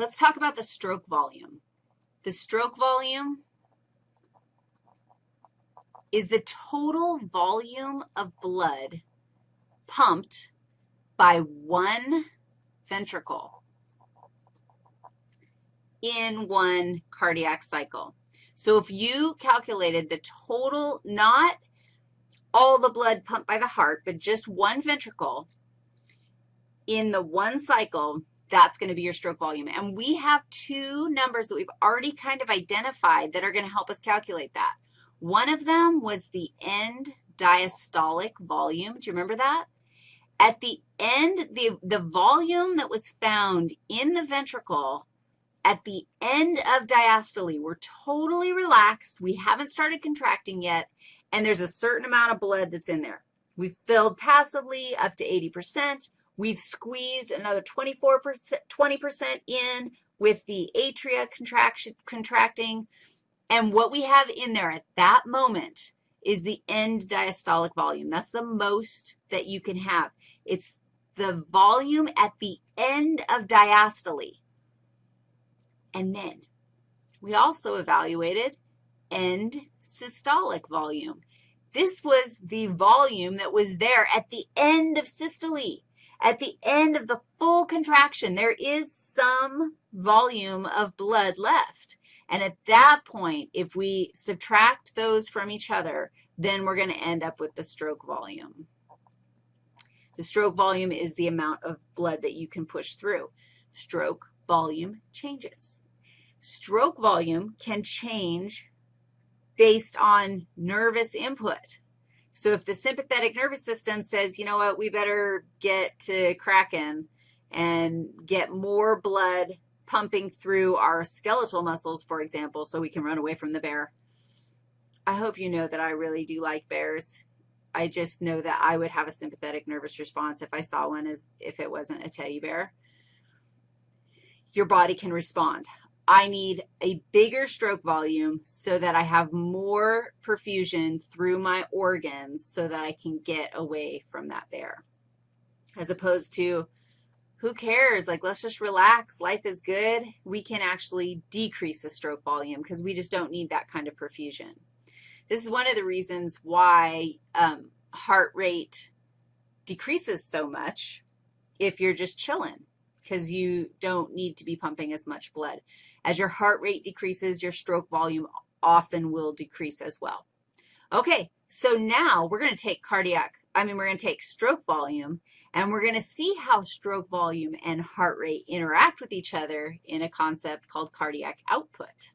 Let's talk about the stroke volume. The stroke volume is the total volume of blood pumped by one ventricle in one cardiac cycle. So if you calculated the total, not all the blood pumped by the heart, but just one ventricle in the one cycle, that's going to be your stroke volume. And we have two numbers that we've already kind of identified that are going to help us calculate that. One of them was the end diastolic volume. Do you remember that? At the end, the, the volume that was found in the ventricle at the end of diastole, we're totally relaxed. We haven't started contracting yet, and there's a certain amount of blood that's in there. We've filled passively up to 80%. We've squeezed another 24%, 20% in with the atria contraction, contracting. And what we have in there at that moment is the end diastolic volume. That's the most that you can have. It's the volume at the end of diastole. And then we also evaluated end systolic volume. This was the volume that was there at the end of systole. At the end of the full contraction, there is some volume of blood left. And at that point, if we subtract those from each other, then we're going to end up with the stroke volume. The stroke volume is the amount of blood that you can push through. Stroke volume changes. Stroke volume can change based on nervous input. So if the sympathetic nervous system says, you know what, we better get to cracking and get more blood pumping through our skeletal muscles, for example, so we can run away from the bear. I hope you know that I really do like bears. I just know that I would have a sympathetic nervous response if I saw one as if it wasn't a teddy bear. Your body can respond. I need a bigger stroke volume so that I have more perfusion through my organs so that I can get away from that bear, as opposed to who cares? Like, let's just relax. Life is good. We can actually decrease the stroke volume because we just don't need that kind of perfusion. This is one of the reasons why um, heart rate decreases so much if you're just chilling because you don't need to be pumping as much blood. As your heart rate decreases, your stroke volume often will decrease as well. Okay, so now we're going to take cardiac, I mean, we're going to take stroke volume, and we're going to see how stroke volume and heart rate interact with each other in a concept called cardiac output.